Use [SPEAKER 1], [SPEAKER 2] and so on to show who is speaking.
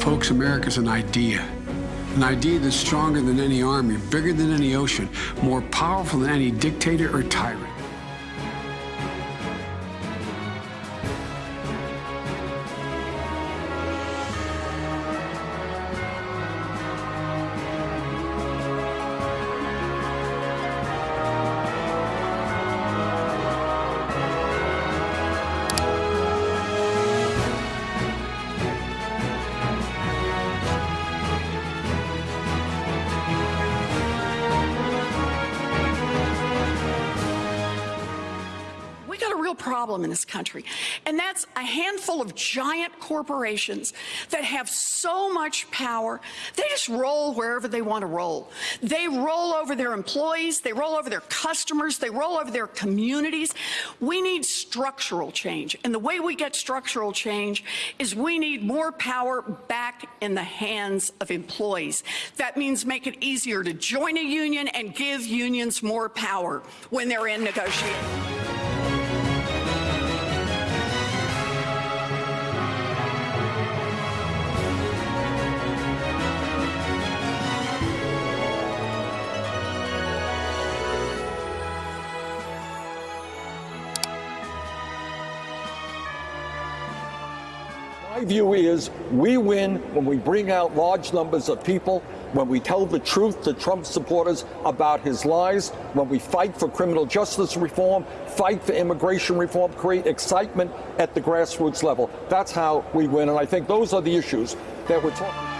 [SPEAKER 1] Folks, America's an idea. An idea that's stronger than any army, bigger than any ocean, more powerful than any dictator or tyrant.
[SPEAKER 2] Real problem in this country, and that's a handful of giant corporations that have so much power, they just roll wherever they want to roll. They roll over their employees, they roll over their customers, they roll over their communities. We need structural change, and the way we get structural change is we need more power back in the hands of employees. That means make it easier to join a union and give unions more power when they're in negotiations.
[SPEAKER 3] My view is we win when we bring out large numbers of people, when we tell the truth to Trump supporters about his lies, when we fight for criminal justice reform, fight for immigration reform, create excitement at the grassroots level. That's how we win. And I think those are the issues that we're talking